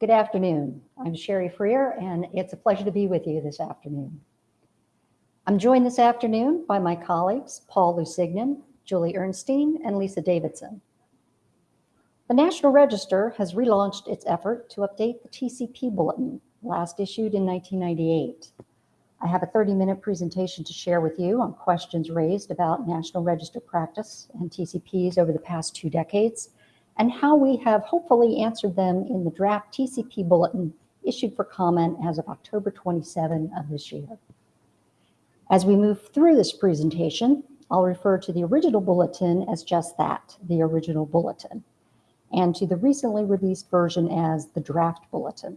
Good afternoon. I'm Sherry Frear, and it's a pleasure to be with you this afternoon. I'm joined this afternoon by my colleagues, Paul Lusignan, Julie Ernstein, and Lisa Davidson. The National Register has relaunched its effort to update the TCP Bulletin, last issued in 1998. I have a 30-minute presentation to share with you on questions raised about National Register practice and TCPs over the past two decades, and how we have hopefully answered them in the draft TCP Bulletin issued for comment as of October 27 of this year. As we move through this presentation, I'll refer to the original bulletin as just that, the original bulletin and to the recently released version as the draft bulletin.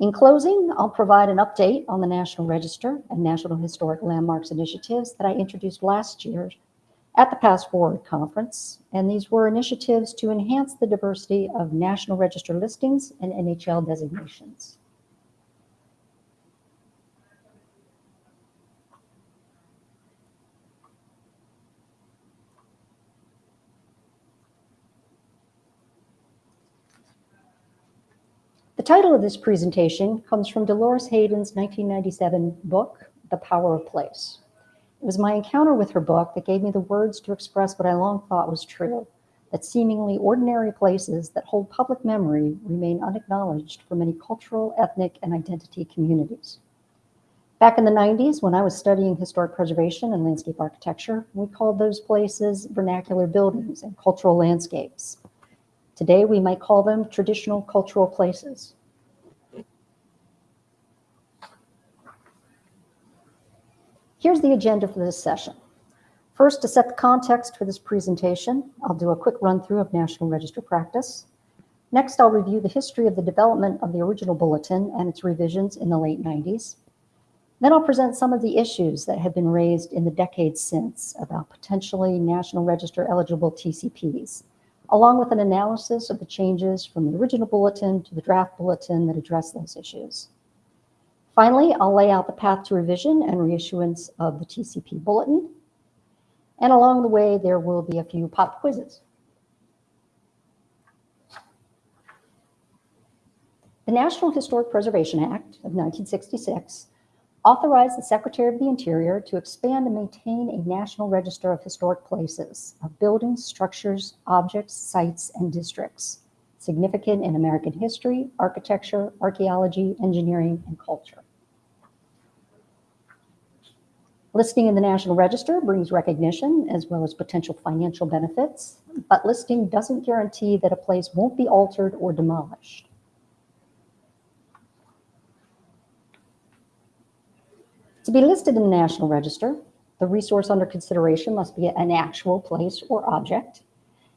In closing, I'll provide an update on the National Register and National Historic Landmarks initiatives that I introduced last year at the PastForward conference, and these were initiatives to enhance the diversity of National Register listings and NHL designations. The title of this presentation comes from Dolores Hayden's 1997 book, The Power of Place. It was my encounter with her book that gave me the words to express what I long thought was true, that seemingly ordinary places that hold public memory remain unacknowledged for many cultural, ethnic, and identity communities. Back in the 90s, when I was studying historic preservation and landscape architecture, we called those places vernacular buildings and cultural landscapes. Today, we might call them traditional cultural places. Here's the agenda for this session. First, to set the context for this presentation, I'll do a quick run through of National Register practice. Next, I'll review the history of the development of the original bulletin and its revisions in the late 90s. Then I'll present some of the issues that have been raised in the decades since about potentially National Register eligible TCPs, along with an analysis of the changes from the original bulletin to the draft bulletin that address those issues. Finally, I'll lay out the path to revision and reissuance of the TCP bulletin. And along the way, there will be a few pop quizzes. The National Historic Preservation Act of 1966 authorized the Secretary of the Interior to expand and maintain a national register of historic places, of buildings, structures, objects, sites, and districts, significant in American history, architecture, archaeology, engineering, and culture. Listing in the National Register brings recognition as well as potential financial benefits, but listing doesn't guarantee that a place won't be altered or demolished. To be listed in the National Register, the resource under consideration must be an actual place or object.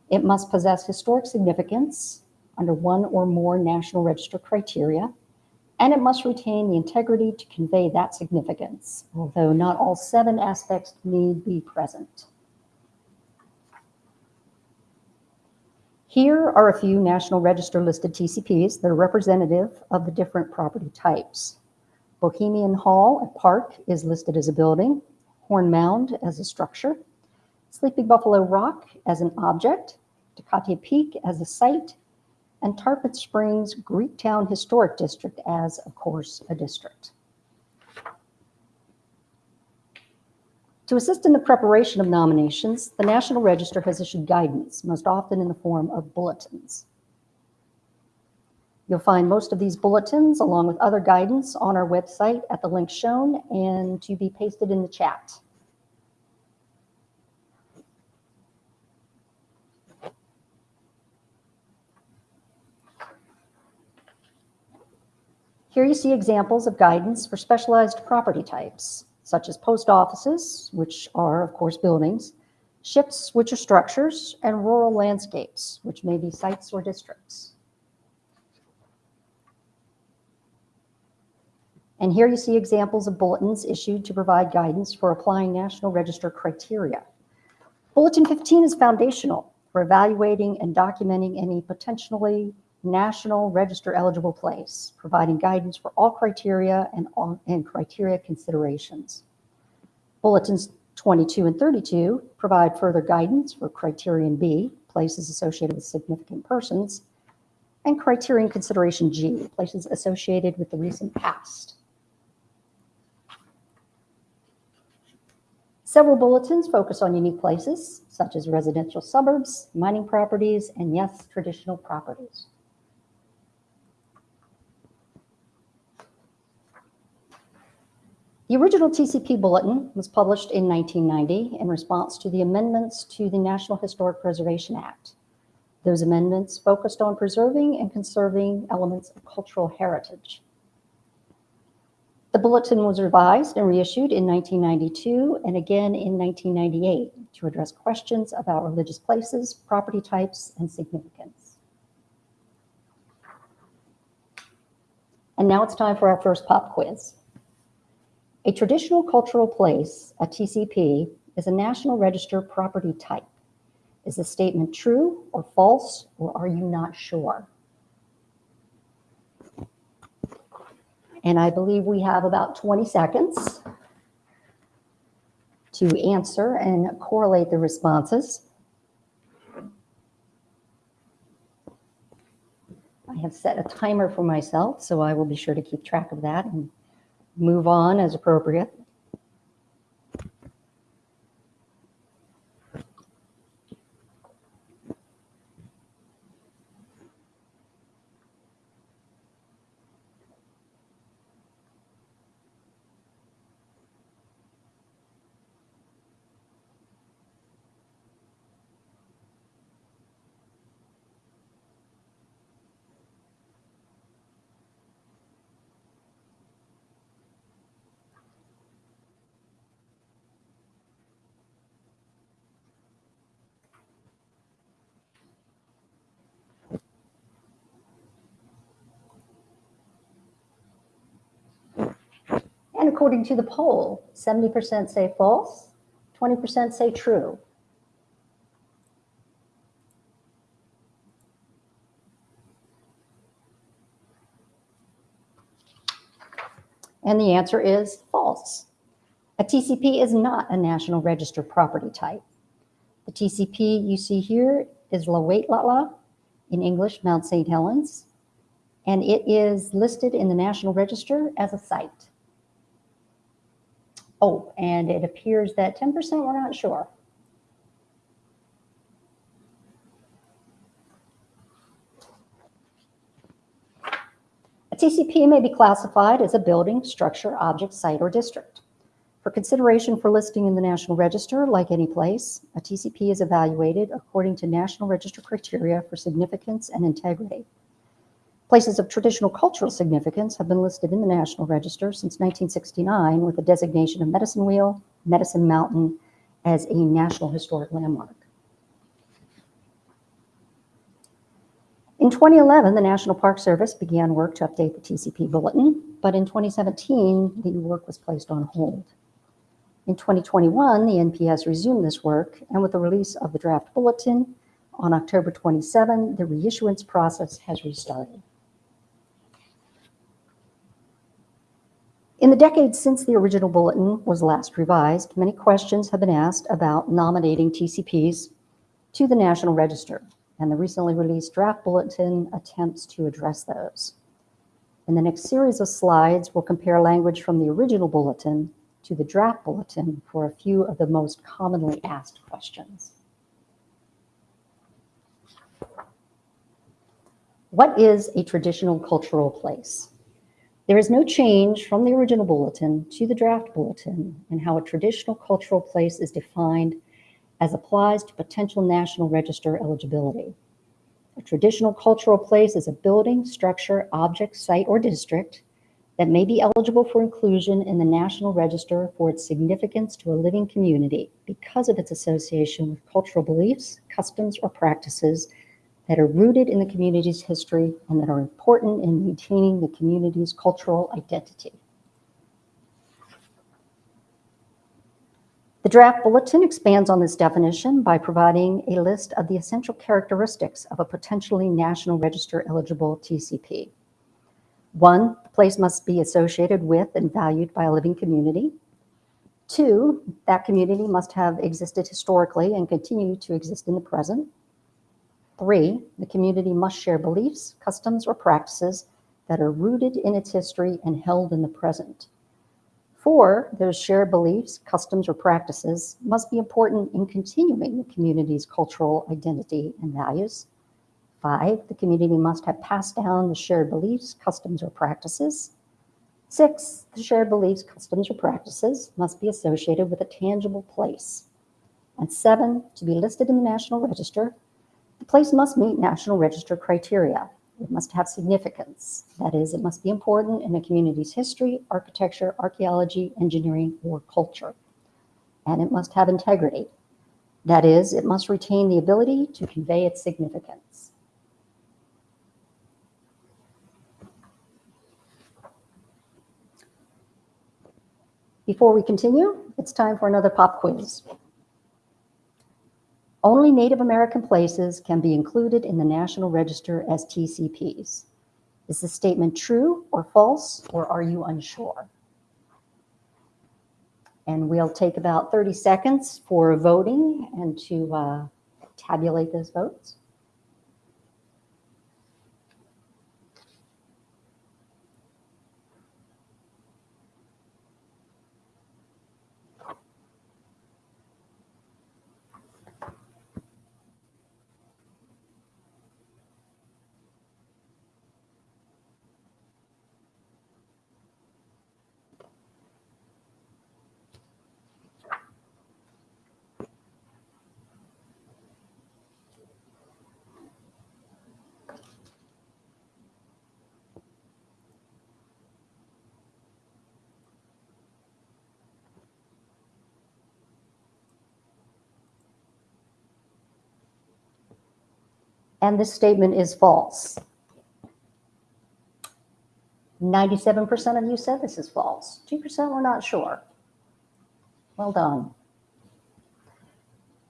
It must possess historic significance under one or more National Register criteria, and it must retain the integrity to convey that significance, although not all seven aspects need be present. Here are a few National Register listed TCPs that are representative of the different property types. Bohemian Hall at Park is listed as a building, Horn Mound as a structure, Sleeping Buffalo Rock as an object, Tecate Peak as a site, and Tarpon Springs Greektown Historic District as, of course, a district. To assist in the preparation of nominations, the National Register has issued guidance, most often in the form of bulletins. You'll find most of these bulletins along with other guidance on our website at the link shown and to be pasted in the chat. Here you see examples of guidance for specialized property types, such as post offices, which are, of course, buildings, ships, which are structures, and rural landscapes, which may be sites or districts. And here you see examples of bulletins issued to provide guidance for applying National Register criteria. Bulletin 15 is foundational for evaluating and documenting any potentially National Register eligible place, providing guidance for all criteria and, all, and criteria considerations. Bulletins 22 and 32 provide further guidance for criterion B, places associated with significant persons, And criterion consideration G, places associated with the recent past. Several bulletins focus on unique places, such as residential suburbs, mining properties, and yes, traditional properties. The original TCP bulletin was published in 1990 in response to the amendments to the National Historic Preservation Act. Those amendments focused on preserving and conserving elements of cultural heritage. The bulletin was revised and reissued in 1992 and again in 1998 to address questions about religious places, property types, and significance. And now it's time for our first pop quiz. A traditional cultural place, a TCP, is a National Register property type. Is the statement true or false, or are you not sure? And I believe we have about 20 seconds to answer and correlate the responses. I have set a timer for myself, so I will be sure to keep track of that and move on as appropriate. And according to the poll, 70% say false, 20% say true. And the answer is false. A TCP is not a National Register property type. The TCP you see here is Lawetlat'la in English, Mount St. Helens, and it is listed in the National Register as a site. Oh, and it appears that 10% we're not sure. A TCP may be classified as a building, structure, object, site, or district. For consideration for listing in the National Register, like any place, a TCP is evaluated according to National Register criteria for significance and integrity. Places of traditional cultural significance have been listed in the National Register since 1969 with the designation of Medicine Wheel, Medicine Mountain as a National Historic Landmark. In 2011, the National Park Service began work to update the TCP bulletin, but in 2017, the work was placed on hold. In 2021, the NPS resumed this work, and with the release of the draft bulletin on October 27, the reissuance process has restarted. In the decades since the original bulletin was last revised, many questions have been asked about nominating TCPs to the National Register, and the recently released draft bulletin attempts to address those. In the next series of slides, we'll compare language from the original bulletin to the draft bulletin for a few of the most commonly asked questions. What is a traditional cultural place? There is no change from the original bulletin to the draft bulletin in how a traditional cultural place is defined as applies to potential National Register eligibility. A traditional cultural place is a building, structure, object, site, or district that may be eligible for inclusion in the National Register for its significance to a living community because of its association with cultural beliefs, customs, or practices that are rooted in the community's history and that are important in maintaining the community's cultural identity. The draft bulletin expands on this definition by providing a list of the essential characteristics of a potentially National Register eligible TCP. One, the place must be associated with and valued by a living community. Two, that community must have existed historically and continue to exist in the present. Three, the community must share beliefs, customs, or practices that are rooted in its history and held in the present. Four, those shared beliefs, customs, or practices must be important in continuing the community's cultural identity and values. Five, the community must have passed down the shared beliefs, customs, or practices. Six, the shared beliefs, customs, or practices must be associated with a tangible place. And seven, to be listed in the National Register, the place must meet National Register criteria. It must have significance. That is, it must be important in a community's history, architecture, archaeology, engineering, or culture. And it must have integrity. That is, it must retain the ability to convey its significance. Before we continue, it's time for another pop quiz. Only Native American places can be included in the National Register as TCPs. Is this statement true or false, or are you unsure? And we'll take about 30 seconds for voting and to uh, tabulate those votes. And this statement is false. 97% of you said this is false. 2% were not sure. Well done.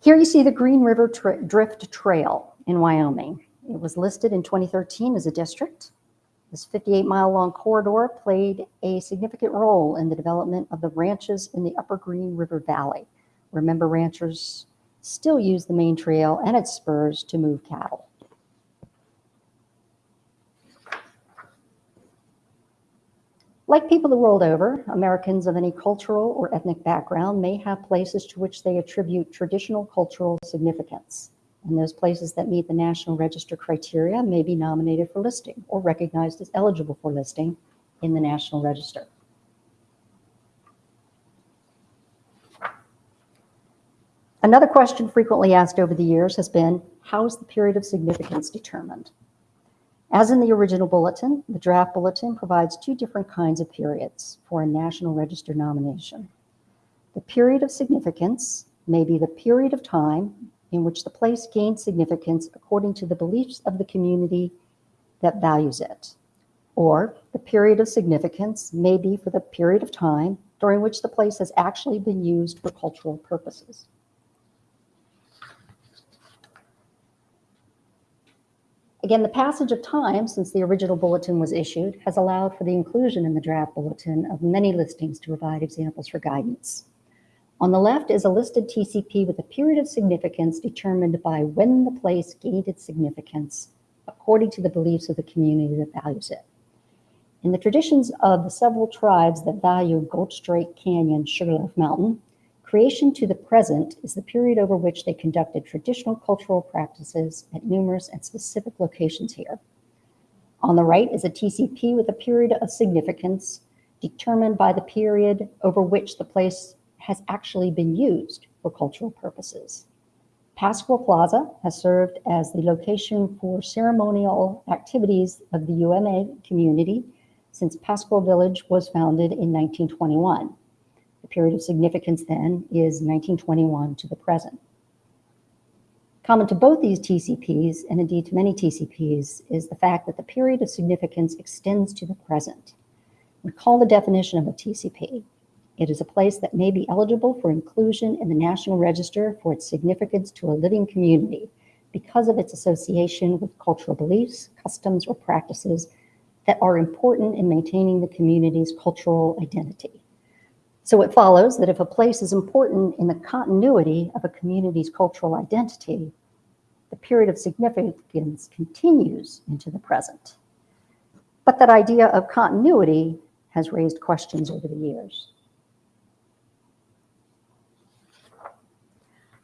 Here you see the Green River Tra Drift Trail in Wyoming. It was listed in 2013 as a district. This 58 mile long corridor played a significant role in the development of the ranches in the upper Green River Valley. Remember, ranchers still use the main trail and its spurs to move cattle. Like people the world over, Americans of any cultural or ethnic background may have places to which they attribute traditional cultural significance. And those places that meet the National Register criteria may be nominated for listing or recognized as eligible for listing in the National Register. Another question frequently asked over the years has been, how is the period of significance determined? As in the original bulletin, the draft bulletin provides two different kinds of periods for a National Register nomination. The period of significance may be the period of time in which the place gains significance according to the beliefs of the community that values it. Or the period of significance may be for the period of time during which the place has actually been used for cultural purposes. Again, the passage of time since the original bulletin was issued has allowed for the inclusion in the draft bulletin of many listings to provide examples for guidance. On the left is a listed TCP with a period of significance determined by when the place gained its significance according to the beliefs of the community that values it. In the traditions of the several tribes that value Gold Strike Canyon Sugarloaf Mountain, Creation to the present is the period over which they conducted traditional cultural practices at numerous and specific locations here. On the right is a TCP with a period of significance determined by the period over which the place has actually been used for cultural purposes. Pascua Plaza has served as the location for ceremonial activities of the UMA community since Pascua Village was founded in 1921. Period of significance then is 1921 to the present. Common to both these TCPs, and indeed to many TCPs, is the fact that the period of significance extends to the present. Recall the definition of a TCP. It is a place that may be eligible for inclusion in the National Register for its significance to a living community because of its association with cultural beliefs, customs, or practices that are important in maintaining the community's cultural identity. So it follows that if a place is important in the continuity of a community's cultural identity, the period of significance continues into the present. But that idea of continuity has raised questions over the years.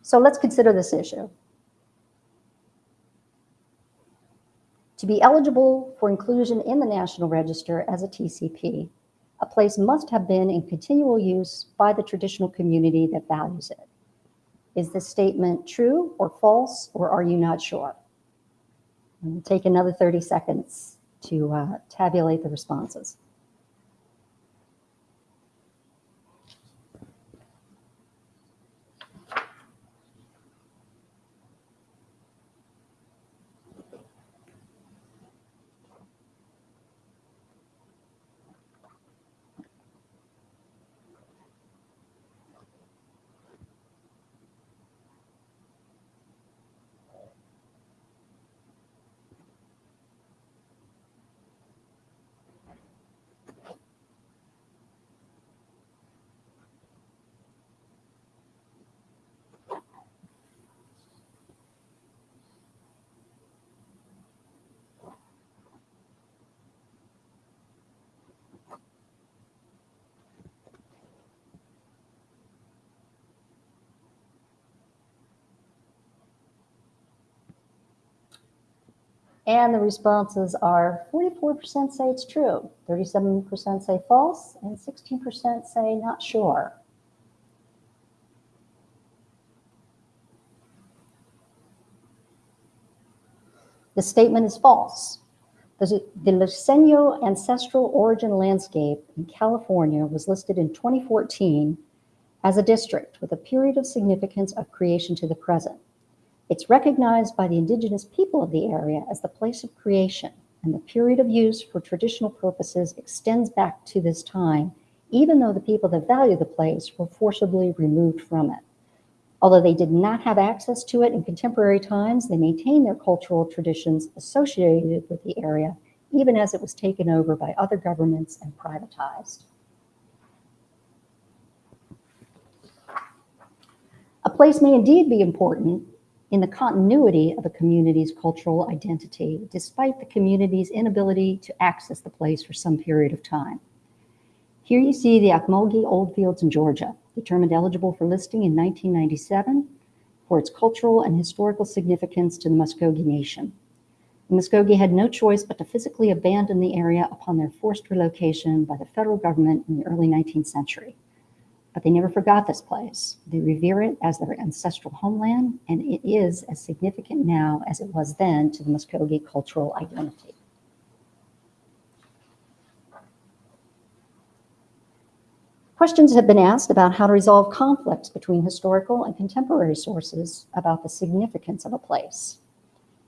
So let's consider this issue. To be eligible for inclusion in the National Register as a TCP, a place must have been in continual use by the traditional community that values it. Is this statement true or false, or are you not sure? And take another 30 seconds to uh, tabulate the responses. And the responses are 44% say it's true, 37% say false, and 16% say not sure. The statement is false. The, the ancestral origin landscape in California was listed in 2014 as a district with a period of significance of creation to the present. It's recognized by the indigenous people of the area as the place of creation, and the period of use for traditional purposes extends back to this time, even though the people that value the place were forcibly removed from it. Although they did not have access to it in contemporary times, they maintained their cultural traditions associated with the area, even as it was taken over by other governments and privatized. A place may indeed be important in the continuity of a community's cultural identity, despite the community's inability to access the place for some period of time. Here you see the Ocmulgee Old Fields in Georgia, determined eligible for listing in 1997 for its cultural and historical significance to the Muskogee Nation. The Muskogee had no choice but to physically abandon the area upon their forced relocation by the federal government in the early 19th century. But they never forgot this place. They revere it as their ancestral homeland, and it is as significant now as it was then to the Muskogee cultural identity. Questions have been asked about how to resolve conflicts between historical and contemporary sources about the significance of a place.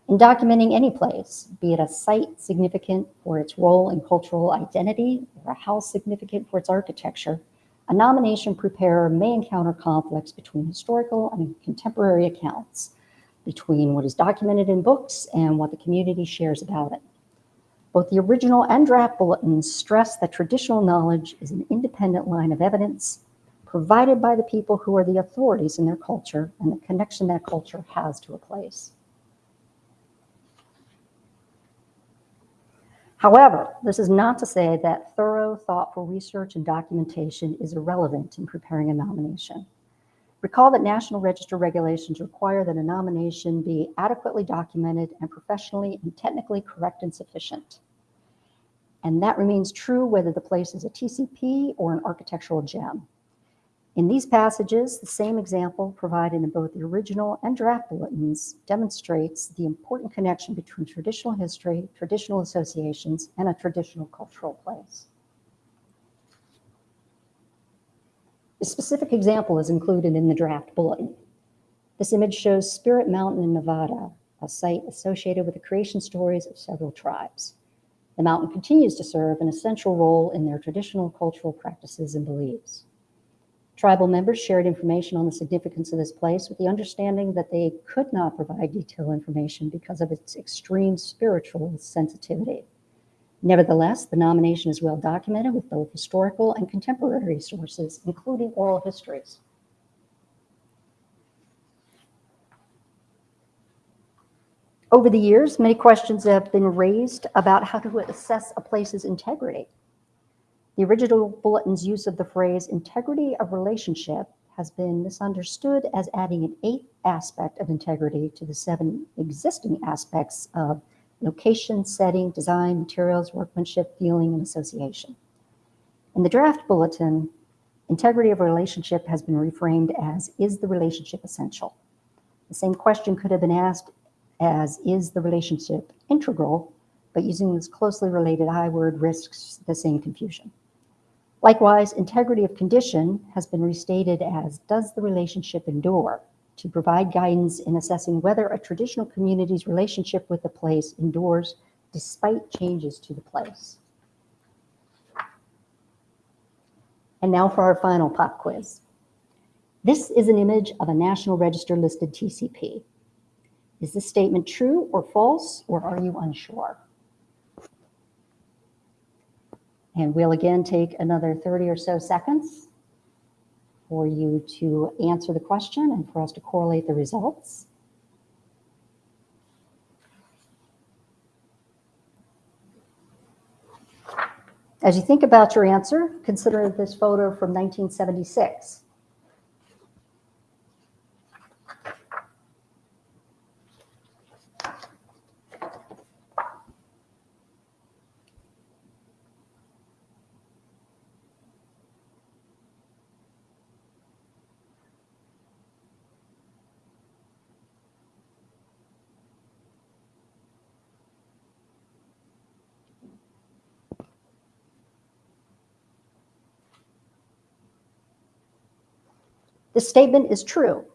In documenting any place, be it a site significant for its role in cultural identity or a house significant for its architecture, a nomination preparer may encounter conflicts between historical and contemporary accounts, between what is documented in books and what the community shares about it. Both the original and draft bulletins stress that traditional knowledge is an independent line of evidence provided by the people who are the authorities in their culture and the connection that culture has to a place. However, this is not to say that thorough, thoughtful research and documentation is irrelevant in preparing a nomination. Recall that National Register regulations require that a nomination be adequately documented and professionally and technically correct and sufficient. And that remains true whether the place is a TCP or an architectural gem. In these passages, the same example provided in both the original and draft bulletins demonstrates the important connection between traditional history, traditional associations, and a traditional cultural place. A specific example is included in the draft bulletin. This image shows Spirit Mountain in Nevada, a site associated with the creation stories of several tribes. The mountain continues to serve an essential role in their traditional cultural practices and beliefs. Tribal members shared information on the significance of this place with the understanding that they could not provide detailed information because of its extreme spiritual sensitivity. Nevertheless, the nomination is well documented with both historical and contemporary sources, including oral histories. Over the years, many questions have been raised about how to assess a place's integrity. The original bulletin's use of the phrase integrity of relationship has been misunderstood as adding an eighth aspect of integrity to the seven existing aspects of location, setting, design, materials, workmanship, feeling, and association. In the draft bulletin, integrity of relationship has been reframed as, is the relationship essential? The same question could have been asked as, is the relationship integral? But using this closely related I word risks the same confusion. Likewise, integrity of condition has been restated as, does the relationship endure? To provide guidance in assessing whether a traditional community's relationship with the place endures despite changes to the place. And now for our final pop quiz. This is an image of a National Register listed TCP. Is this statement true or false, or are you unsure? And we'll again take another 30 or so seconds for you to answer the question and for us to correlate the results. As you think about your answer, consider this photo from 1976. This statement is true.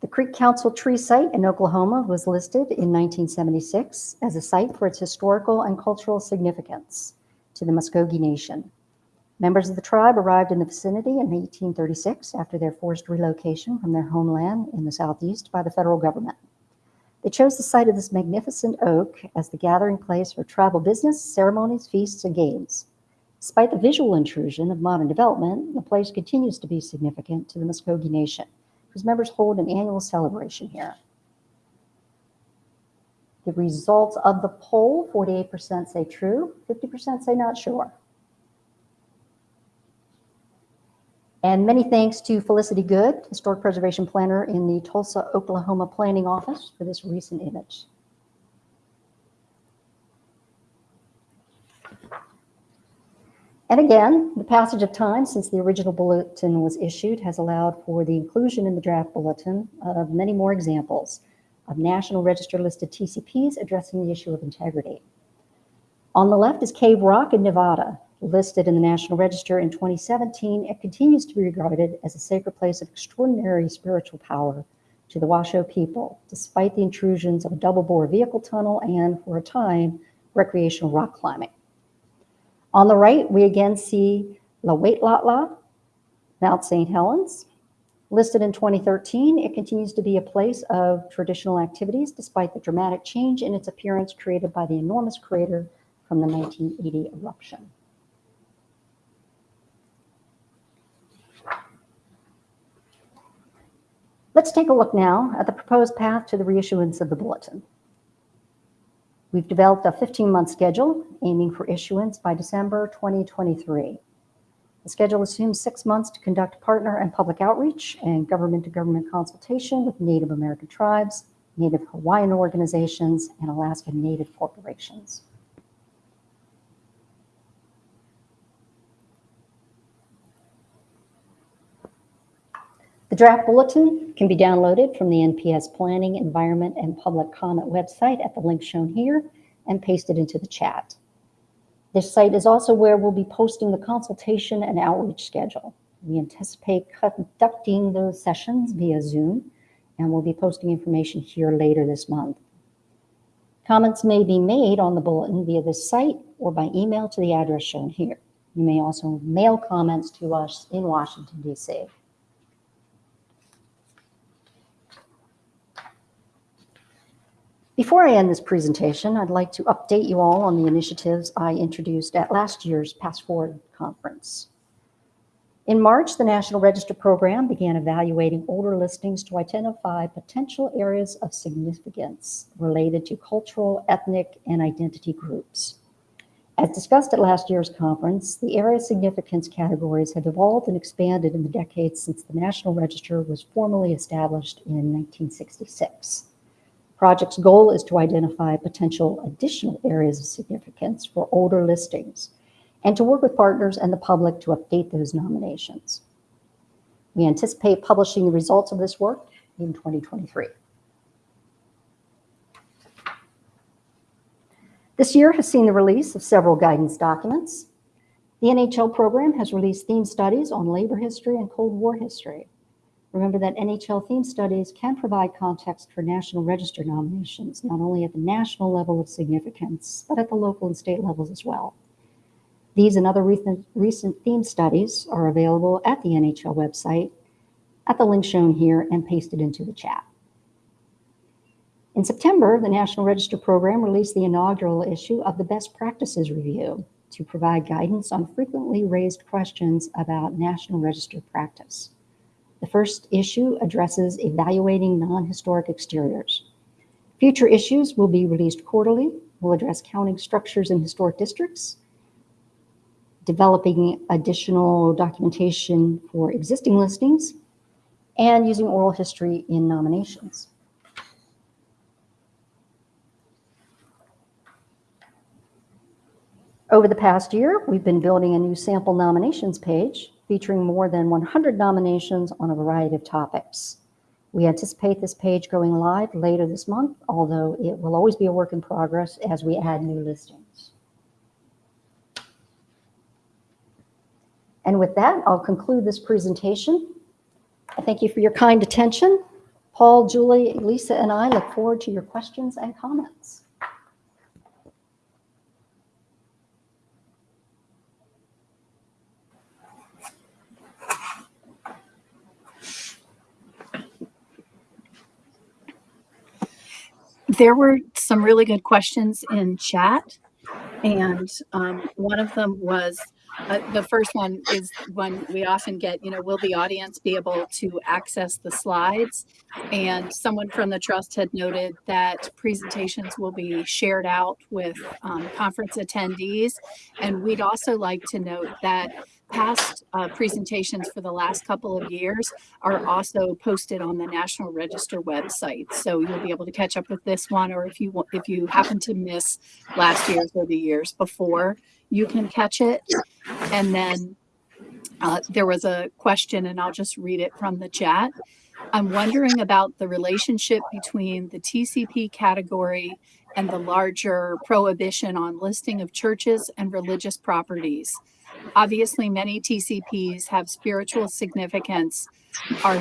The Creek Council tree site in Oklahoma was listed in 1976 as a site for its historical and cultural significance to the Muskogee Nation. Members of the tribe arrived in the vicinity in 1836 after their forced relocation from their homeland in the southeast by the federal government. They chose the site of this magnificent oak as the gathering place for tribal business, ceremonies, feasts, and games. Despite the visual intrusion of modern development, the place continues to be significant to the Muskogee Nation, whose members hold an annual celebration here. The results of the poll, 48% say true, 50% say not sure. And many thanks to Felicity Good, Historic Preservation Planner in the Tulsa, Oklahoma Planning Office for this recent image. And again, the passage of time since the original bulletin was issued has allowed for the inclusion in the draft bulletin of many more examples of National Register listed TCPs addressing the issue of integrity. On the left is Cave Rock in Nevada. Listed in the National Register in 2017, it continues to be regarded as a sacred place of extraordinary spiritual power to the Washoe people, despite the intrusions of a double bore vehicle tunnel and, for a time, recreational rock climbing. On the right, we again see Lawetlat'la, Mount St. Helens. Listed in 2013, it continues to be a place of traditional activities despite the dramatic change in its appearance created by the enormous crater from the 1980 eruption. Let's take a look now at the proposed path to the reissuance of the bulletin. We've developed a 15-month schedule aiming for issuance by December 2023. The schedule assumes six months to conduct partner and public outreach and government-to-government -government consultation with Native American tribes, Native Hawaiian organizations, and Alaska Native corporations. The draft bulletin can be downloaded from the NPS Planning, Environment, and Public Comment website at the link shown here and pasted into the chat. This site is also where we'll be posting the consultation and outreach schedule. We anticipate conducting those sessions via Zoom, and we'll be posting information here later this month. Comments may be made on the bulletin via this site or by email to the address shown here. You may also mail comments to us in Washington, D.C. Before I end this presentation, I'd like to update you all on the initiatives I introduced at last year's PastForward conference. In March, the National Register program began evaluating older listings to identify potential areas of significance related to cultural, ethnic, and identity groups. As discussed at last year's conference, the area significance categories have evolved and expanded in the decades since the National Register was formally established in 1966. Project's goal is to identify potential additional areas of significance for older listings and to work with partners and the public to update those nominations. We anticipate publishing the results of this work in 2023. This year has seen the release of several guidance documents. The NHL program has released theme studies on labor history and Cold War history. Remember that NHL theme studies can provide context for National Register nominations, not only at the national level of significance, but at the local and state levels as well. These and other recent, recent theme studies are available at the NHL website at the link shown here and pasted into the chat. In September, the National Register program released the inaugural issue of the Best Practices Review to provide guidance on frequently raised questions about National Register practice. The first issue addresses evaluating non-historic exteriors. Future issues will be released quarterly, will address counting structures in historic districts, developing additional documentation for existing listings, and using oral history in nominations. Over the past year, we've been building a new sample nominations page featuring more than 100 nominations on a variety of topics. We anticipate this page going live later this month, although it will always be a work in progress as we add new listings. And with that, I'll conclude this presentation. I thank you for your kind attention. Paul, Julie, Lisa, and I look forward to your questions and comments. There were some really good questions in chat. And um, one of them was uh, the first one is one we often get, you know, will the audience be able to access the slides? And someone from the trust had noted that presentations will be shared out with um, conference attendees. And we'd also like to note that past uh, presentations for the last couple of years are also posted on the National Register website. So you'll be able to catch up with this one, or if you if you happen to miss last year's or the years before, you can catch it. And then uh, there was a question, and I'll just read it from the chat. I'm wondering about the relationship between the TCP category and the larger prohibition on listing of churches and religious properties. Obviously, many TCPs have spiritual significance, are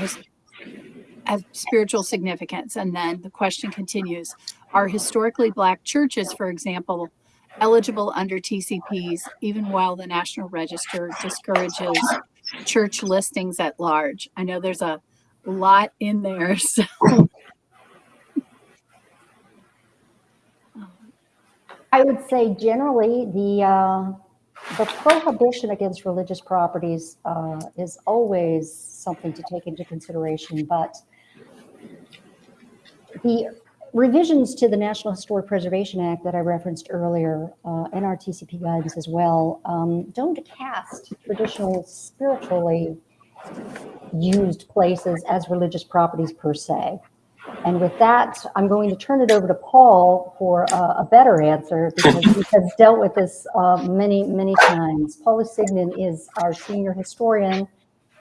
have spiritual significance. And then the question continues, are historically black churches, for example, eligible under TCPs, even while the National Register discourages church listings at large? I know there's a lot in there. So. I would say generally the uh, the prohibition against religious properties uh, is always something to take into consideration, but the revisions to the National Historic Preservation Act that I referenced earlier uh, guidance as well um, don't cast traditional spiritually used places as religious properties per se. And with that, I'm going to turn it over to Paul for a, a better answer because he has dealt with this uh, many, many times. Paul Lusignan is our senior historian.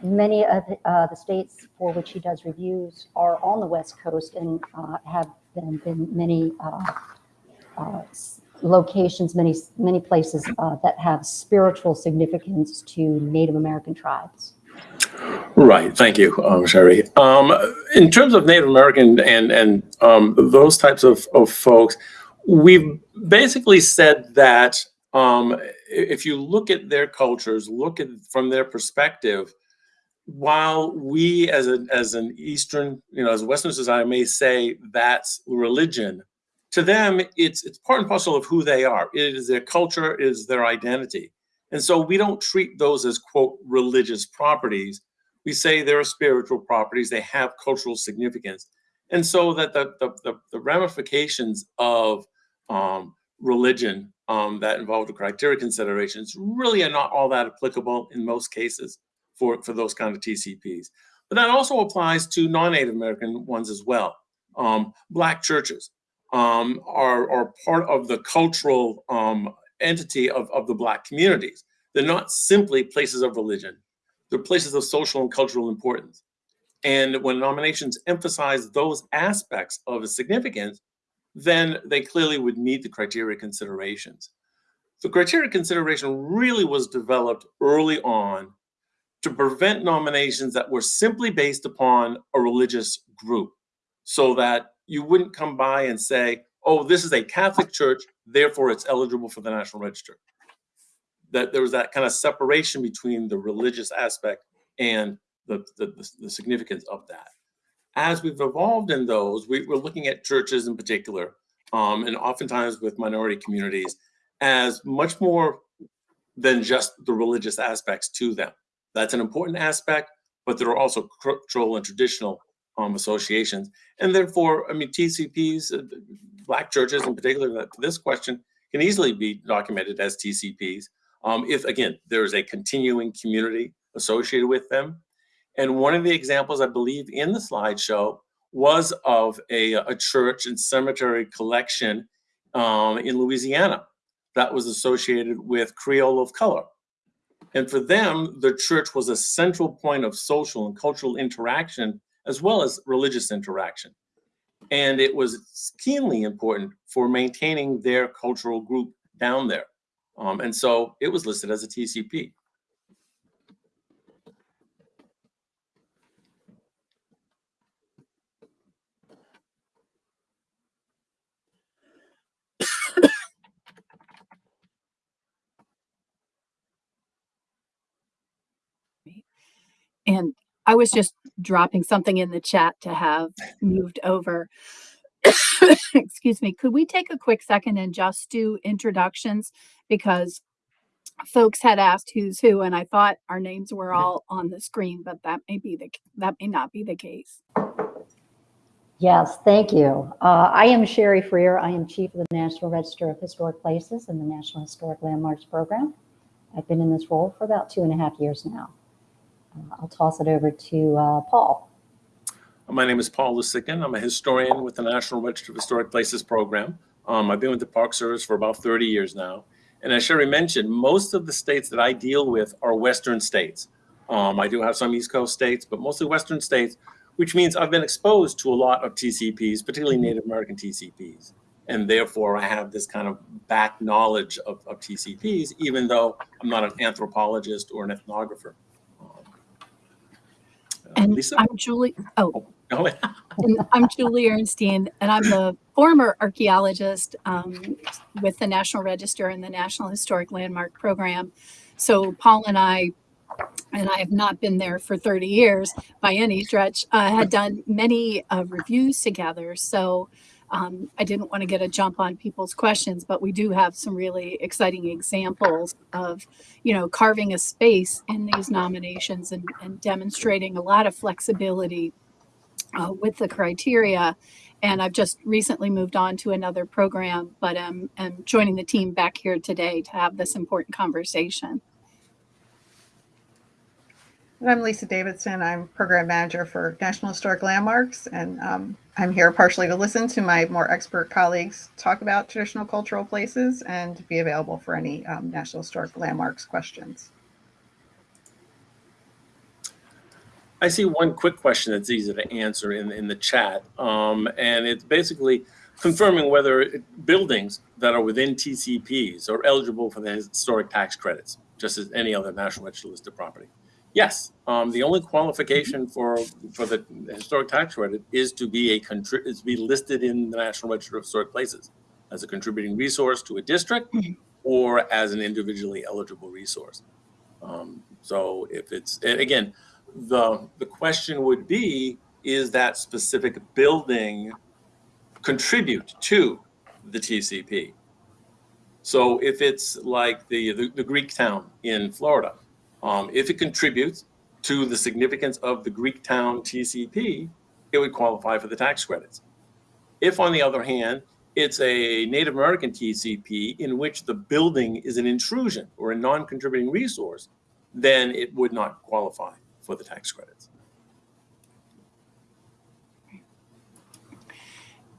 Many of uh, the states for which he does reviews are on the West Coast and uh, have been, been many uh, uh, locations, many, many places uh, that have spiritual significance to Native American tribes. Right. Thank you, um, Sherry. Um, in terms of Native American and and um, those types of, of folks, we've basically said that um, if you look at their cultures, look at from their perspective, while we as a as an Eastern, you know, as a Western society may say that's religion, to them it's it's part and parcel of who they are. It is their culture, it is their identity. And so we don't treat those as quote religious properties. We say they're spiritual properties, they have cultural significance. And so that the, the, the, the ramifications of um, religion um, that involve the criteria considerations really are not all that applicable in most cases for, for those kind of TCPs. But that also applies to non-Native American ones as well. Um, Black churches um, are, are part of the cultural um, entity of, of the Black communities. They're not simply places of religion. They're places of social and cultural importance. And when nominations emphasize those aspects of significance, then they clearly would meet the criteria considerations. The criteria consideration really was developed early on to prevent nominations that were simply based upon a religious group so that you wouldn't come by and say, oh, this is a Catholic church, therefore it's eligible for the National Register. That there was that kind of separation between the religious aspect and the, the, the significance of that. As we've evolved in those, we, are looking at churches in particular, um, and oftentimes with minority communities, as much more than just the religious aspects to them. That's an important aspect, but there are also cultural and traditional um, associations. And therefore, I mean, TCPs, uh, Black churches in particular, that this question can easily be documented as TCPs. Um, if, again, there's a continuing community associated with them. And one of the examples, I believe, in the slideshow was of a, a church and cemetery collection um, in Louisiana that was associated with Creole of color. And for them, the church was a central point of social and cultural interaction, as well as religious interaction. And it was keenly important for maintaining their cultural group down there. Um, and so it was listed as a TCP. And I was just dropping something in the chat to have moved over. Excuse me. Could we take a quick second and just do introductions? Because folks had asked who's who, and I thought our names were all on the screen, but that may be the that may not be the case. Yes, thank you. Uh, I am Sherry Frear. I am Chief of the National Register of Historic Places and the National Historic Landmarks Program. I've been in this role for about two and a half years now. Uh, I'll toss it over to uh, Paul. My name is Paul Lusignan. I'm a historian with the National Register of Historic Places program. Um, I've been with the Park Service for about 30 years now. And as Sherry mentioned, most of the states that I deal with are Western states. Um, I do have some East Coast states, but mostly Western states, which means I've been exposed to a lot of TCPs, particularly Native American TCPs. And therefore, I have this kind of back knowledge of, of TCPs, even though I'm not an anthropologist or an ethnographer. And Lisa? I'm Julie. Oh, Oh, and I'm Julie Ernstein, and I'm the former archaeologist um, with the National Register and the National Historic Landmark Program. So Paul and I, and I have not been there for 30 years by any stretch, uh, had done many uh, reviews together. So um, I didn't want to get a jump on people's questions, but we do have some really exciting examples of, you know, carving a space in these nominations and, and demonstrating a lot of flexibility uh, with the criteria. And I've just recently moved on to another program, but am joining the team back here today to have this important conversation. I'm Lisa Davidson. I'm program manager for National Historic Landmarks, and um, I'm here partially to listen to my more expert colleagues talk about traditional cultural places and be available for any um, National Historic Landmarks questions. I see one quick question that's easy to answer in, in the chat. Um, and it's basically confirming whether it, buildings that are within TCPs are eligible for the historic tax credits, just as any other National Register listed property. Yes, um, the only qualification for for the historic tax credit is to be a is to be listed in the National Register of Historic Places as a contributing resource to a district or as an individually eligible resource. Um, so if it's again, the the question would be: Is that specific building contribute to the TCP? So if it's like the, the, the Greek town in Florida, um, if it contributes to the significance of the Greek town TCP, it would qualify for the tax credits. If, on the other hand, it's a Native American TCP in which the building is an intrusion or a non-contributing resource, then it would not qualify for the tax credits.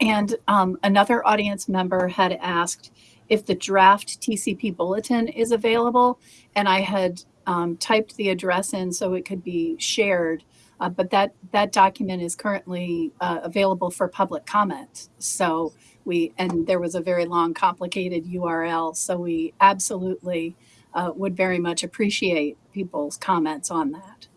And um, another audience member had asked if the draft TCP bulletin is available, and I had um, typed the address in so it could be shared. Uh, but that that document is currently uh, available for public comment. So we and there was a very long, complicated URL. So we absolutely uh, would very much appreciate people's comments on that.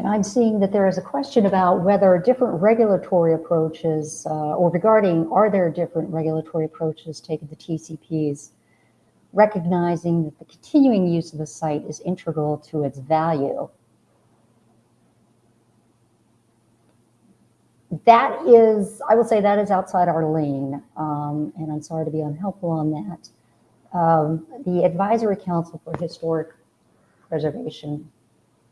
And I'm seeing that there is a question about whether different regulatory approaches, uh, or regarding are there different regulatory approaches taken to TCPs, recognizing that the continuing use of the site is integral to its value. That is, I will say that is outside our lane, um, and I'm sorry to be unhelpful on that. Um, the Advisory Council for Historic Preservation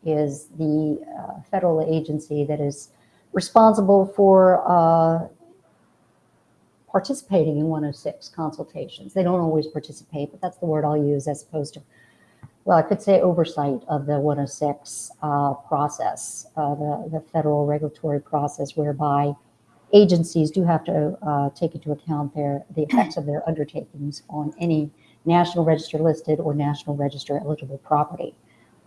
is the uh, federal agency that is responsible for uh, participating in 106 consultations. They don't always participate, but that's the word I'll use as opposed to, well, I could say oversight of the 106 uh, process, uh, the, the federal regulatory process whereby agencies do have to uh, take into account their the effects of their undertakings on any national register listed or national register eligible property.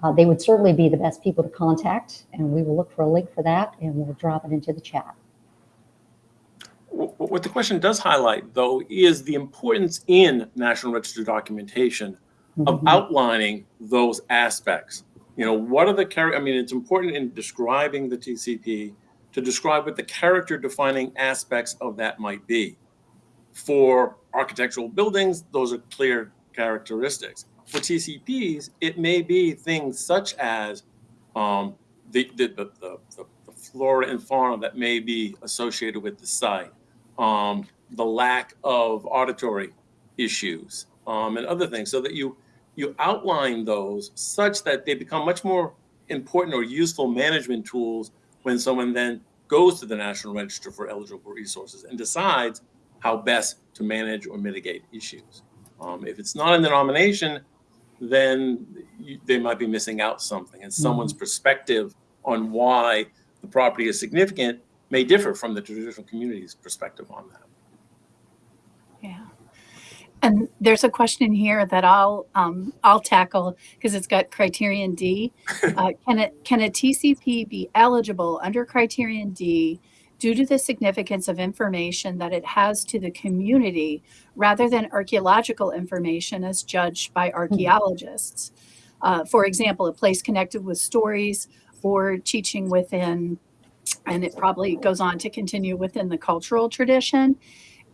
Uh, they would certainly be the best people to contact, and we will look for a link for that, and we'll drop it into the chat. What the question does highlight, though, is the importance in National Register documentation of Mhm. outlining those aspects. You know, what are the char, I mean, it's important in describing the TCP to describe what the character defining aspects of that might be. For architectural buildings, those are clear characteristics. For TCPs, it may be things such as um, the, the, the, the, flora and fauna that may be associated with the site, um, the lack of auditory issues, um, and other things, so that you you outline those such that they become much more important or useful management tools when someone then goes to the National Register for eligible resources and decides how best to manage or mitigate issues. Um, if it's not in the nomination, then you, they might be missing out something, and someone's perspective on why the property is significant may differ from the traditional community's perspective on that. Yeah. And there's a question here that I'll um, I'll tackle because it's got criterion D. Uh, can it can a TCP be eligible under criterion D due to the significance of information that it has to the community rather than archaeological information as judged by archaeologists? Uh, for example, a place connected with stories or teaching within, and it probably goes on to continue within the cultural tradition.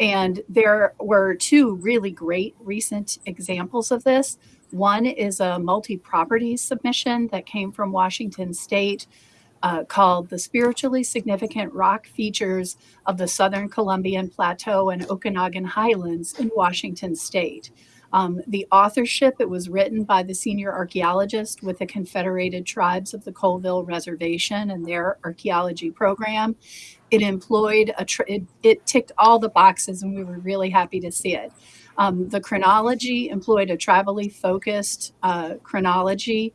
And there were two really great recent examples of this. One is a multi property submission that came from Washington State uh, called The Spiritually Significant Rock Features of the Southern Columbian Plateau and Okanogan Highlands in Washington State. Um, the authorship, it was written by the senior archaeologist with the Confederated Tribes of the Colville Reservation and their archaeology program. It employed a, it, it ticked all the boxes and we were really happy to see it. Um, the chronology employed a tribally focused uh, chronology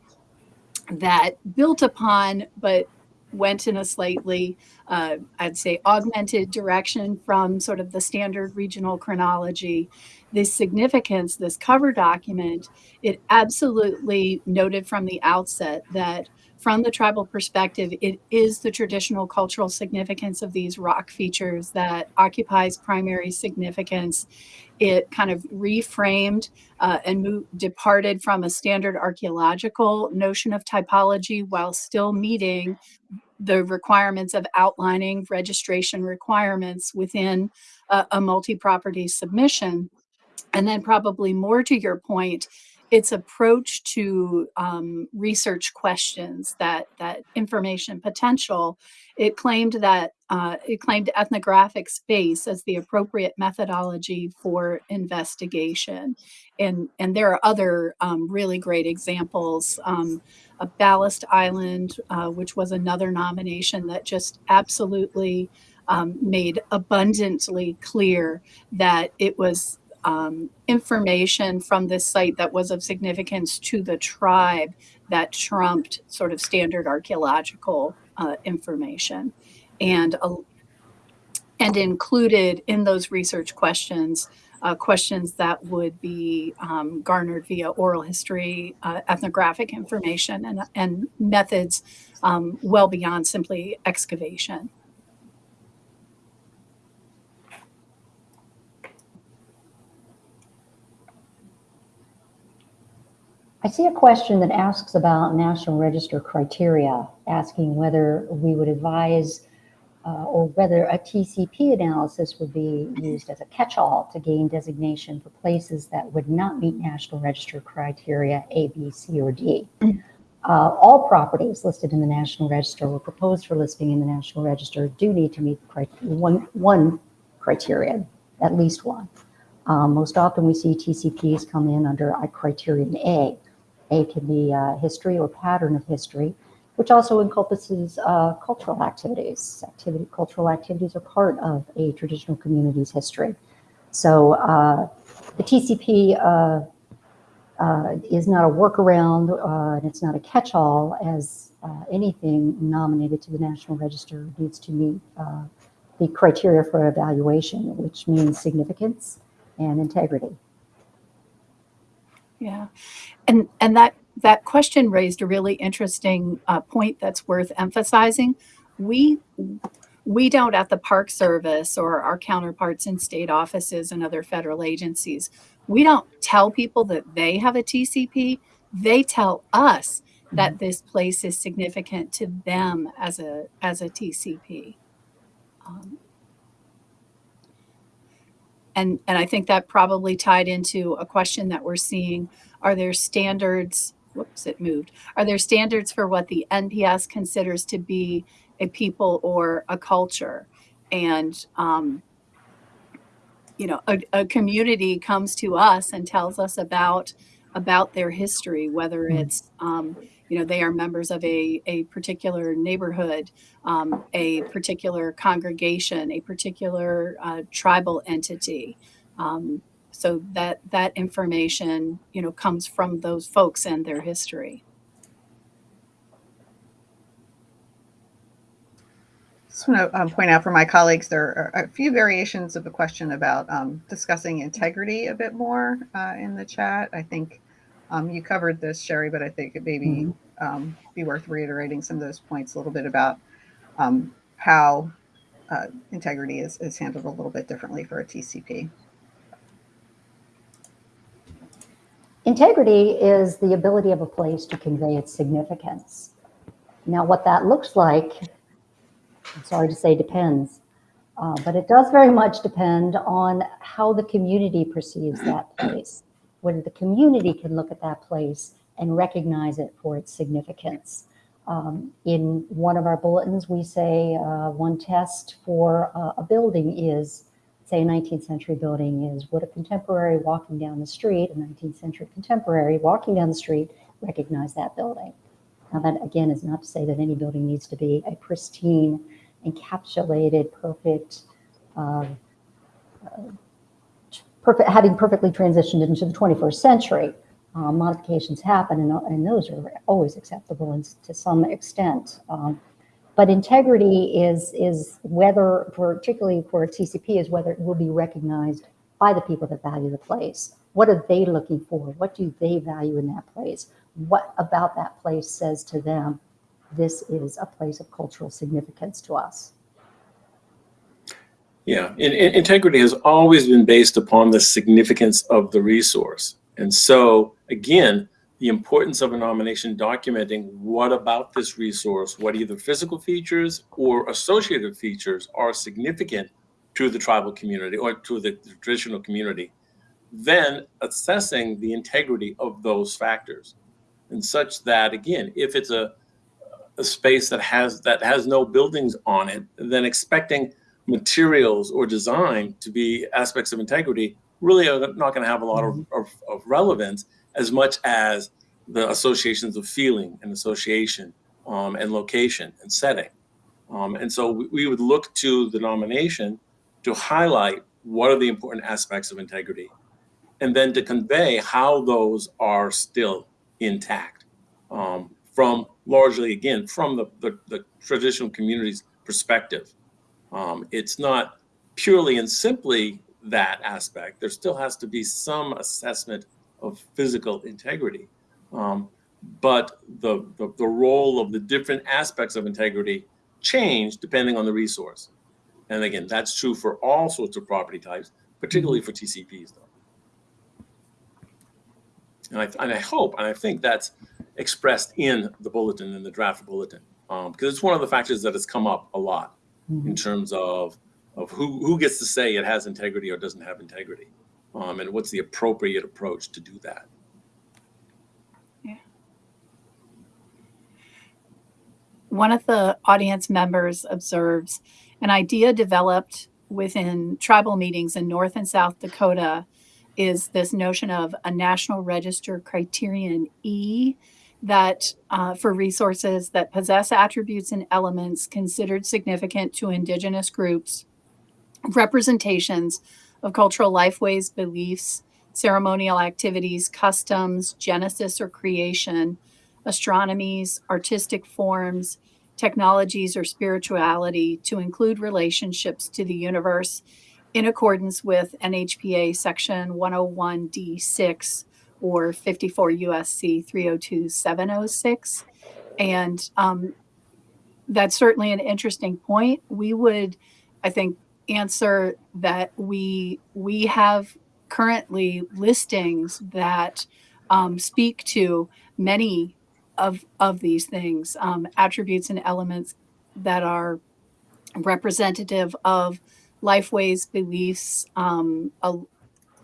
that built upon but went in a slightly uh, i'd say augmented direction from sort of the standard regional chronology this significance this cover document it absolutely noted from the outset that from the tribal perspective it is the traditional cultural significance of these rock features that occupies primary significance it kind of reframed uh, and departed from a standard archaeological notion of typology while still meeting the requirements of outlining registration requirements within a, a multi-property submission. And then probably more to your point, its approach to um, research questions, that that information potential, it claimed that uh, it claimed ethnographic space as the appropriate methodology for investigation, and and there are other um, really great examples. Um, a Ballast Island, uh, which was another nomination that just absolutely um, made abundantly clear that it was um, information from this site that was of significance to the tribe that trumped sort of standard archaeological uh, information and uh, and included in those research questions uh, questions that would be um, garnered via oral history, uh, ethnographic information, and, and methods um, well beyond simply excavation. I see a question that asks about National Register criteria, asking whether we would advise uh, or whether a TCP analysis would be used as a catch-all to gain designation for places that would not meet National Register criteria A, B, C, or D. Uh, all properties listed in the National Register or proposed for listing in the National Register do need to meet cri- one, one criteria, at least one. Um, most often we see TCPs come in under a criterion A. A can be uh, history or pattern of history, which also encompasses uh, cultural activities. Activity, cultural activities are part of a traditional community's history. So uh, the TCP uh, uh, is not a workaround, uh, and it's not a catch-all as anything nominated to the National Register needs to meet the criteria for evaluation, which means significance and integrity. Yeah, and and that that question raised a really interesting uh, point that's worth emphasizing. We we don't at the Park Service or our counterparts in state offices and other federal agencies. We don't tell people that they have a TCP. They tell us that this place is significant to them as a as a TCP. Um, and and I think that probably tied into a question that we're seeing. Are there standards? Whoops, it moved. Are there standards for what the NPS considers to be a people or a culture? And um, you know, a, a community comes to us and tells us about about their history, whether it's um, you know they are members of a, a particular neighborhood um, a particular congregation a particular uh, tribal entity um, so that that information you know comes from those folks and their history Just want to um, point out for my colleagues, there are a few variations of the question about um, discussing integrity a bit more uh, in the chat. I think um, you covered this, Sherry, but I think it may be, um, be worth reiterating some of those points a little bit about um, how uh, integrity is, is handled a little bit differently for a TCP. Integrity is the ability of a place to convey its significance. Now, what that looks like, I'm sorry to say depends, uh, but it does very much depend on how the community perceives that place, whether the community can look at that place and recognize it for its significance. Um, in one of our bulletins, we say uh, one test for uh, a building is say a 19th century building is would a contemporary walking down the street, a 19th century contemporary walking down the street, recognize that building? Now that again is not to say that any building needs to be a pristine, encapsulated, perfect, uh, uh, perfect, having perfectly transitioned into the 21st century. Uh, modifications happen, and, and, those are always acceptable to some extent. Um, but integrity is is whether, particularly for TCP, is whether it will be recognized by the people that value the place. What are they looking for? What do they value in that place? What about that place says to them, this is a place of cultural significance to us? Yeah, in, in, integrity has always been based upon the significance of the resource. And so, again, the importance of a nomination documenting what about this resource, what either physical features or associated features are significant to the tribal community or to the traditional community then assessing the integrity of those factors. And such that again if it's a a space that has that has no buildings on it then expecting materials or design to be aspects of integrity really are not going to have a lot of, mm-hmm. of, of relevance as much as the associations of feeling and association um, and location and setting. Um, and so we, we would look to the nomination to highlight what are the important aspects of integrity and then to convey how those are still intact um, from largely again from the, the, the traditional community's perspective. Um, it's not purely and simply that aspect. There still has to be some assessment of physical integrity. Um, but the, the the role of the different aspects of integrity change depending on the resource. And again that's true for all sorts of property types particularly for tcps though. And I, and I hope and I think that's expressed in the bulletin, in the draft bulletin, um, because it's one of the factors that has come up a lot in terms of of who who gets to say it has integrity or doesn't have integrity, um, and what's the appropriate approach to do that. Yeah. One of the audience members observes an idea developed within tribal meetings in North and South Dakota is this notion of a national register criterion E that uh, for resources that possess attributes and elements considered significant to indigenous groups, representations of cultural lifeways, beliefs, ceremonial activities, customs, genesis or creation, astronomies, artistic forms, technologies, or spirituality to include relationships to the universe in accordance with NHPA section 101D6 or 54 USC 302706. And um, that's certainly an interesting point. We would, I think, answer that we we have currently listings that um, speak to many of of these things, um, attributes and elements that are representative of lifeways, beliefs, um, a,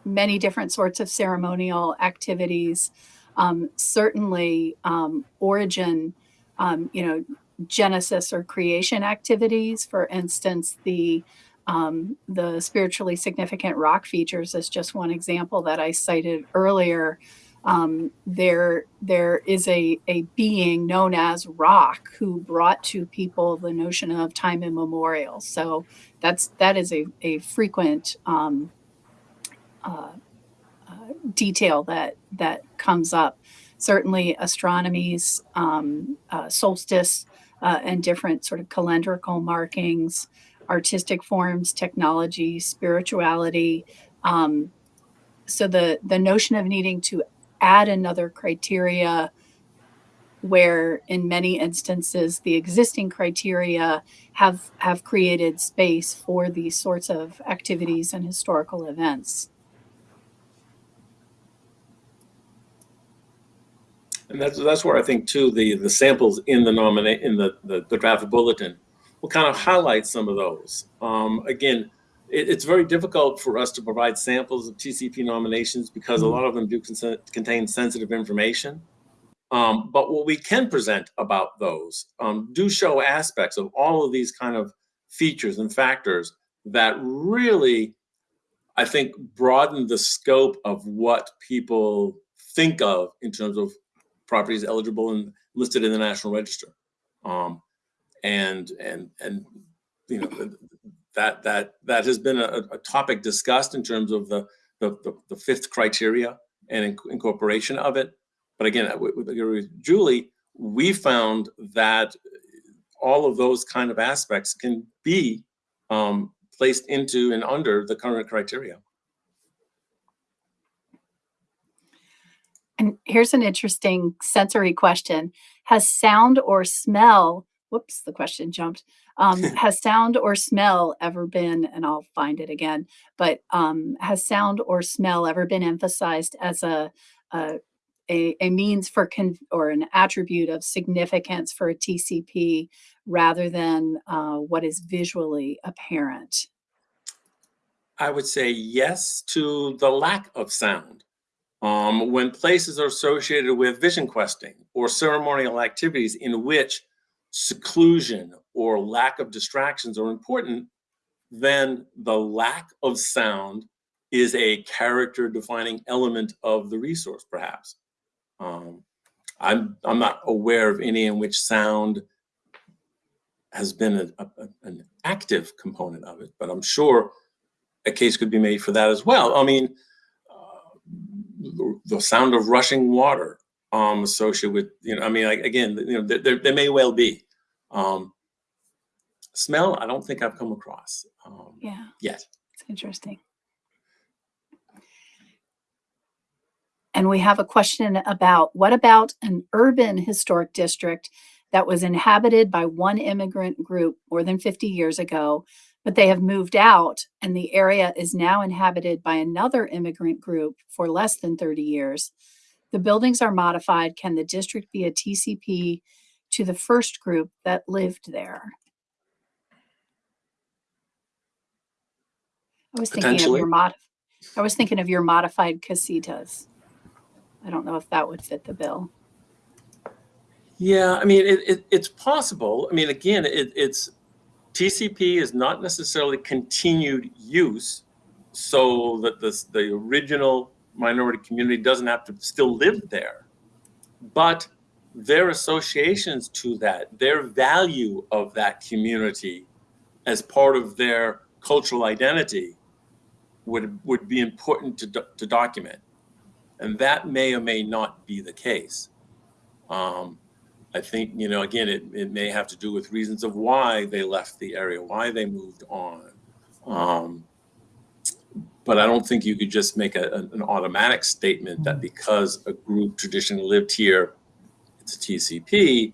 many different sorts of ceremonial activities. Um, certainly, um, origin, um, you know, genesis or creation activities. For instance, the um, the spiritually significant rock features is just one example that I cited earlier. Um, there, there is a, a being known as Rock who brought to people the notion of time immemorial. So that's that is a, a frequent um, uh, uh, detail that that comes up. Certainly, astronomies, um, uh, solstice, uh, and different sort of calendrical markings, artistic forms, technology, spirituality. Um, so the the notion of needing to add another criteria where in many instances the existing criteria have have created space for these sorts of activities and historical events. And that's that's where I think too the the samples in the nominate in the, the the draft bulletin will kind of highlight some of those. Um, again, it, it's very difficult for us to provide samples of TCP nominations because a lot of them do contain sensitive information. Um, but what we can present about those um, do show aspects of all of these kind of features and factors that really, I think, broaden the scope of what people think of in terms of properties eligible and listed in the National Register. Um, and and and you know that that that has been a, a topic discussed in terms of the the, the, the fifth criteria and inc incorporation of it. But again, with, with Julie, we found that all of those kind of aspects can be um, placed into and under the current criteria. And here's an interesting sensory question. Has sound or smell, whoops, the question jumped. Um, has sound or smell ever been, and I'll find it again, but um, has sound or smell ever been emphasized as a, a, a, a means for, con or an attribute of significance for a TCP rather than uh, what is visually apparent? I would say yes to the lack of sound. Um, when places are associated with vision questing or ceremonial activities in which seclusion or lack of distractions are important, then the lack of sound is a character defining element of the resource, perhaps. Um, I'm, I'm not aware of any in which sound has been a, a, an active component of it, but I'm sure a case could be made for that as well. I mean, uh, the, the sound of rushing water um, associated with, you know, I mean, like, again, you know, there, there, may well be. Um, smell, I don't think I've come across um, Yeah, yet. it's interesting. And we have a question about what about an urban historic district that was inhabited by one immigrant group more than 50 years ago, but they have moved out and the area is now inhabited by another immigrant group for less than 30 years. The buildings are modified. Can the district be a TCP to the first group that lived there? I was thinking of your mod, I was thinking of your modified casitas. I don't know if that would fit the bill. Yeah, I mean, it, it, it's possible. I mean, again, it, it's TCP is not necessarily continued use, so that the the original minority community doesn't have to still live there, but their associations to that, their value of that community as part of their cultural identity would would be important to to document, and that may or may not be the case. Um, I think, you know, again, it, it may have to do with reasons of why they left the area, why they moved on. Um, but I don't think you could just make a, an automatic statement that mm. because a group traditionally lived here, it's a TCP.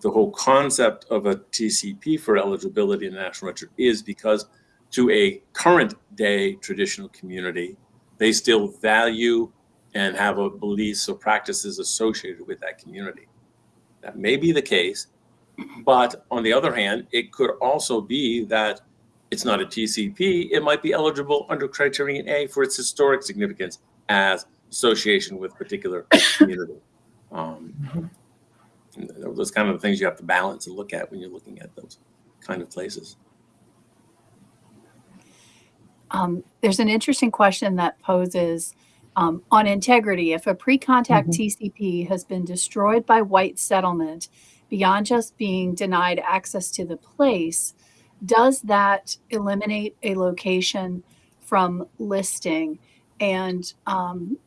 The whole concept of a TCP for eligibility in the National Register is because to a current day traditional community, they still value and have a beliefs or practices associated with that community. That may be the case, mm-hmm. but on the other hand, it could also be that it's not a TCP. It might be eligible under criterion A for its historic significance as association with particular community. Um, those kind of things you have to balance and look at when you're looking at those kind of places. Um, there's an interesting question that poses um, on integrity. If a pre-contact TCP has been destroyed by white settlement beyond just being denied access to the place, does that eliminate a location from listing? And um,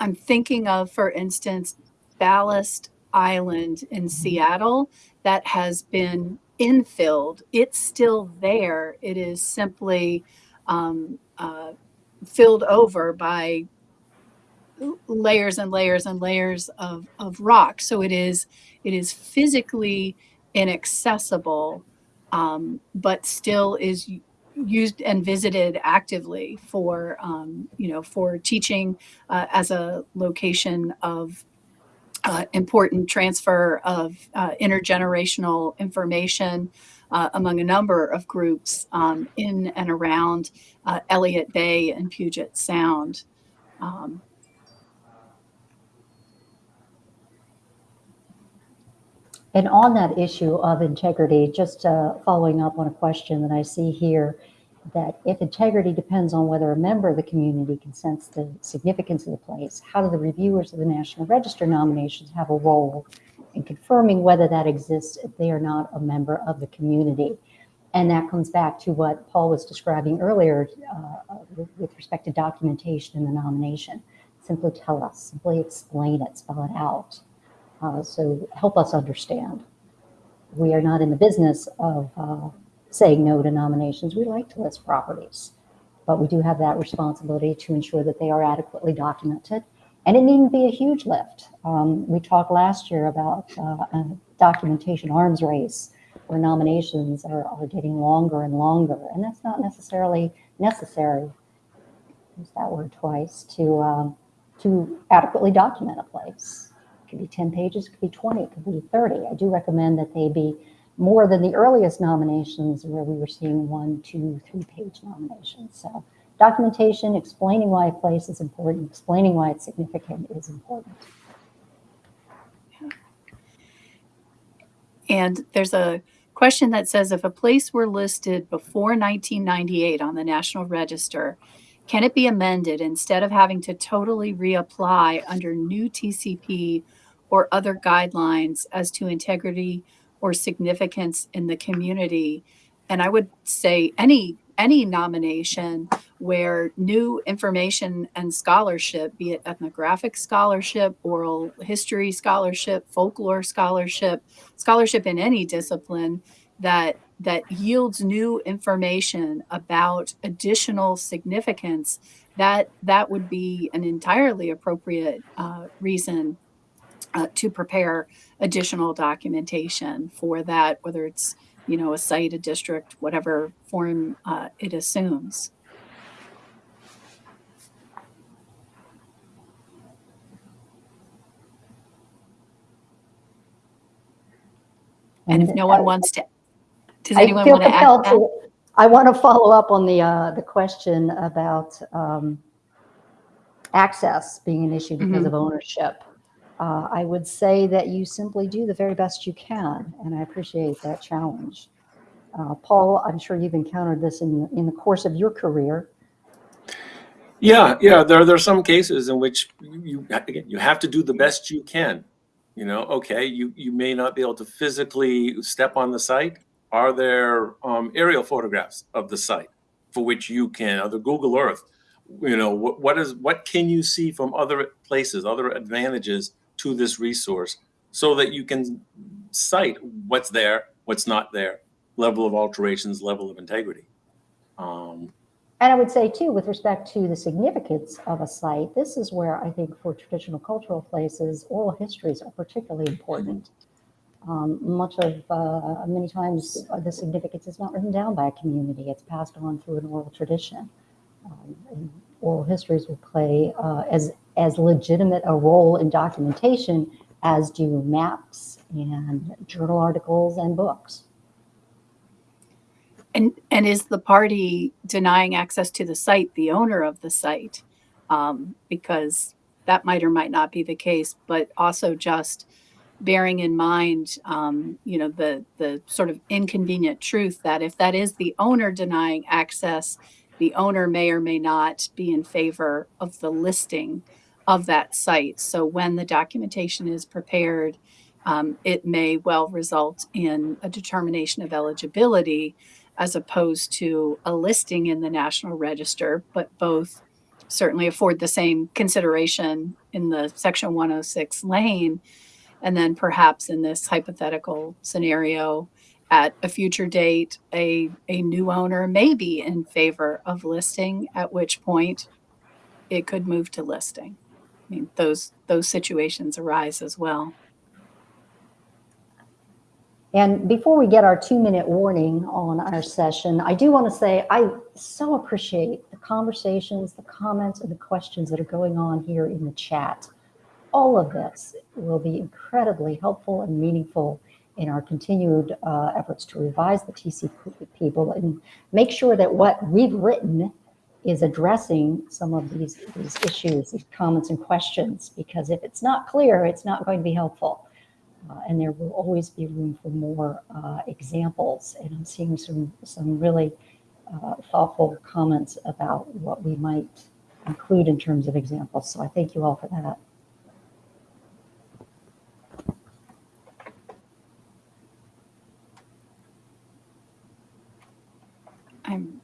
I'm thinking of, for instance, Ballast Island in Seattle that has been infilled. It's still there. It is simply um, uh, filled over by layers and layers and layers of, of rock. So it is it is physically inaccessible, um, but still is used and visited actively for um, you know for teaching uh, as a location of uh, important transfer of uh, intergenerational information uh, among a number of groups um, in and around uh, Elliott Bay and Puget Sound. And on that issue of integrity, just uh, following up on a question that I see here, that if integrity depends on whether a member of the community can sense the significance of the place, how do the reviewers of the National Register nominations have a role in confirming whether that exists if they are not a member of the community? And that comes back to what Paul was describing earlier uh, with, respect to documentation in the nomination. Simply tell us, simply explain it, spell it out. Uh, so help us understand. We are not in the business of uh, saying no to nominations. We like to list properties, but we do have that responsibility to ensure that they are adequately documented. And it needn't be a huge lift. Um, we talked last year about uh, a documentation arms race where nominations are, are getting longer and longer, and that's not necessarily necessary. Use that word twice to um, to adequately document a place. Could be 10 pages, it could be 20, it could be 30. I do recommend that they be more than the earliest nominations where we were seeing one, two, three-page nominations. So documentation, explaining why a place is important, explaining why it's significant is important. And there's a question that says if a place were listed before 1998 on the National Register, can it be amended instead of having to totally reapply under new TCP or other guidelines as to integrity or significance in the community? And I would say any any nomination where new information and scholarship, be it ethnographic scholarship, oral history scholarship, folklore scholarship, scholarship in any discipline that that yields new information about additional significance, that that would be an entirely appropriate uh, reason uh, to prepare additional documentation for that, whether it's you know a site, a district, whatever form uh, it assumes. And if no one wants to, does I anyone want to add that? to, I want to follow up on the, uh, the question about, um, access being an issue because Mhm. of ownership. Uh, I would say that you simply do the very best you can, and I appreciate that challenge. Uh, Paul, I'm sure you've encountered this in, in the course of your career. Yeah, yeah, there, there are some cases in which you, you, again, you have to do the best you can. You know, okay, you, you may not be able to physically step on the site. Are there um, aerial photographs of the site for which you can, other Google Earth? You know, what, what is, what can you see from other places, other advantages to this resource so that you can cite what's there, what's not there, level of alterations, level of integrity. Um, And I would say too, with respect to the significance of a site, this is where I think for traditional cultural places, oral histories are particularly important. Um, much of, uh, many times uh, the significance is not written down by a community, it's passed on through an oral tradition. Um, oral histories will play uh, as, as legitimate a role in documentation as do maps and journal articles and books. And, and is the party denying access to the site the owner of the site? Um, because that might or might not be the case, but also just bearing in mind, um, you know, the, the sort of inconvenient truth that if that is the owner denying access, the owner may or may not be in favor of the listing of that site. So when the documentation is prepared, um, it may well result in a determination of eligibility as opposed to a listing in the National Register, but both certainly afford the same consideration in the Section 106 lane. And then perhaps in this hypothetical scenario, at a future date, a, a new owner may be in favor of listing, at which point it could move to listing. Mean, those those situations arise as well. And before we get our two minute warning on our session, I do want to say I so appreciate the conversations, the comments, and the questions that are going on here in the chat. All of this will be incredibly helpful and meaningful in our continued uh, efforts to revise the TCP people and make sure that what we've written is addressing some of these, these issues, these comments and questions, because if it's not clear, it's not going to be helpful. Uh, and there will always be room for more uh, examples. And I'm seeing some, some really uh, thoughtful comments about what we might include in terms of examples. So I thank you all for that. I'm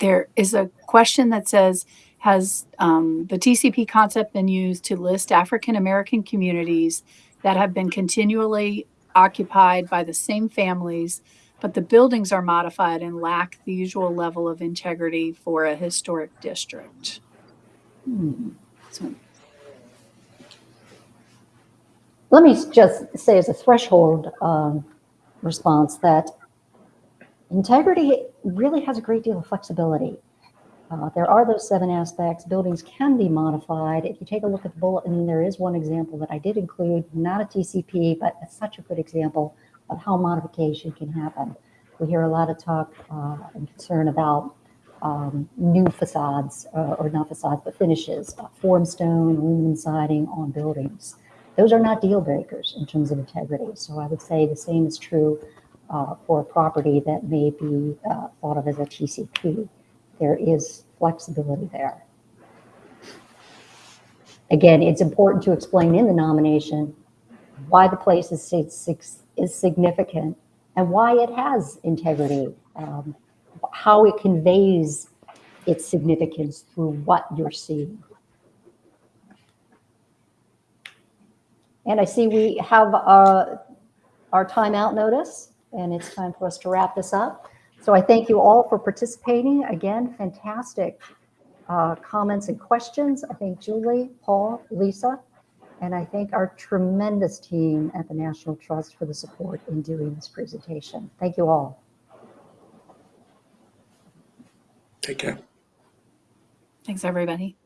there is a question that says has um, the tcp concept been used to list african american communities that have been continually occupied by the same families but the buildings are modified and lack the usual level of integrity for a historic district Hmm. so Let me just say as a threshold um, response that integrity really has a great deal of flexibility. Uh, There are those seven aspects. Buildings can be modified. If you take a look at the bulletin, there is one example that I did include, not a TCP, but it's such a good example of how modification can happen. We hear a lot of talk uh, and concern about um, new facades, uh, or not facades, but finishes, form stone, aluminum siding on buildings. Those are not deal breakers in terms of integrity. So I would say the same is true uh, for a property that may be uh, thought of as a TCP. There is flexibility there. Again, it's important to explain in the nomination why the place is, is significant and why it has integrity, um, how it conveys its significance through what you're seeing. And I see we have uh, our timeout notice, and it's time for us to wrap this up. So I thank you all for participating. Again, fantastic uh, comments and questions. I thank Julie, Paul, Lisa, and I thank our tremendous team at the National Trust for the support in doing this presentation. Thank you all. Take care. Thanks, everybody.